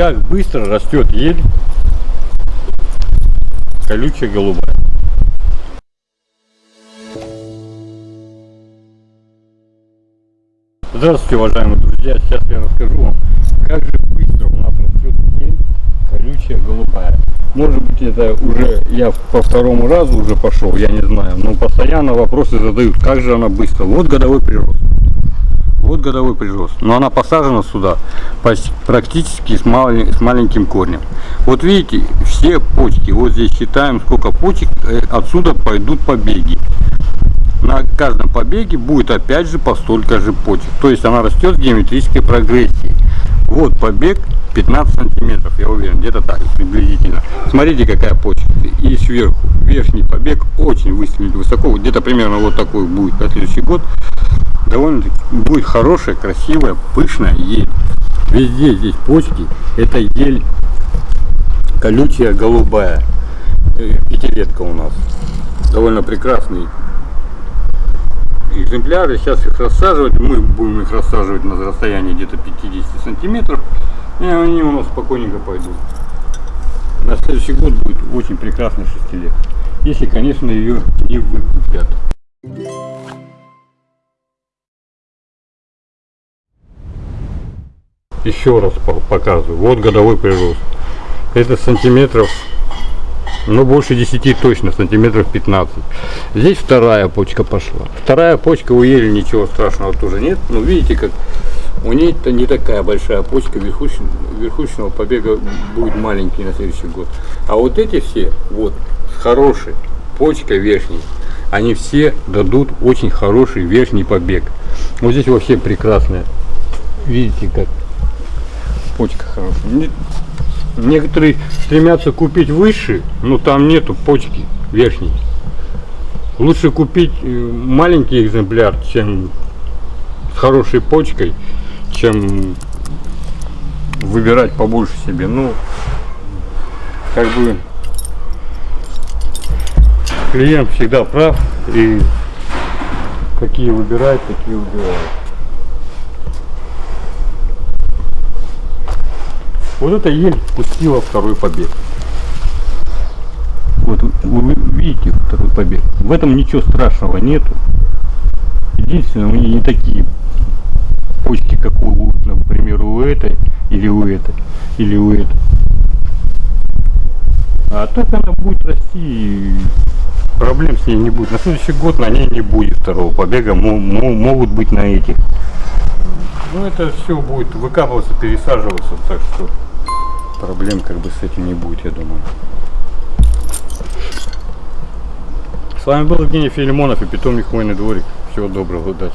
как быстро растет ель колючая голубая. Здравствуйте, уважаемые друзья! Сейчас я расскажу вам, как же быстро у нас растет ель колючая голубая. Может быть это уже я по второму разу уже пошел, я не знаю, но постоянно вопросы задают, как же она быстро. Вот годовой прирост. Вот годовой прирост. Но она посажена сюда практически с, малень, с маленьким корнем. Вот видите, все почки, вот здесь считаем сколько почек, э, отсюда пойдут побеги. На каждом побеге будет опять же по столько же почек. То есть она растет в геометрической прогрессии. Вот побег 15 сантиметров, я уверен, где-то так приблизительно. Смотрите, какая почка. И сверху верхний побег очень выстрелит высоко, где-то примерно вот такой будет на следующий год довольно будет хорошая, красивая, пышная ель. Везде здесь почки. Это ель колючая, голубая. Э, пятилетка у нас. Довольно прекрасный экземпляры. Сейчас их рассаживать. Мы будем их рассаживать на расстоянии где-то 50 сантиметров. И они у нас спокойненько пойдут. На следующий год будет очень прекрасный шестилет. Если, конечно, ее не выкупят. Еще раз показываю. Вот годовой прирост это сантиметров ну больше 10 точно сантиметров 15 здесь вторая почка пошла. Вторая почка у ели ничего страшного тоже нет. Но видите как у нее то не такая большая почка верхушечного, верхушечного побега будет маленький на следующий год. А вот эти все вот с хорошей почкой верхней они все дадут очень хороший верхний побег. Вот здесь вообще прекрасная видите как почка хорошая. Некоторые стремятся купить выше, но там нету почки верхней. Лучше купить э, маленький экземпляр, чем с хорошей почкой, чем выбирать побольше себе. Ну, как бы клиент всегда прав и какие выбирает, такие выбирает. Вот эта ель пустила второй побег. Вот вы видите второй побег. В этом ничего страшного нету. Единственное, у нее не такие почки, как у, например, у этой, или у этой, или у этой. А так она будет расти, и проблем с ней не будет. На следующий год на ней не будет второго побега, могут быть на этих. Ну это все будет выкапываться, пересаживаться, так что проблем как бы с этим не будет, я думаю. С вами был Евгений Филимонов и питомник Хвойный дворик. Всего доброго, удачи.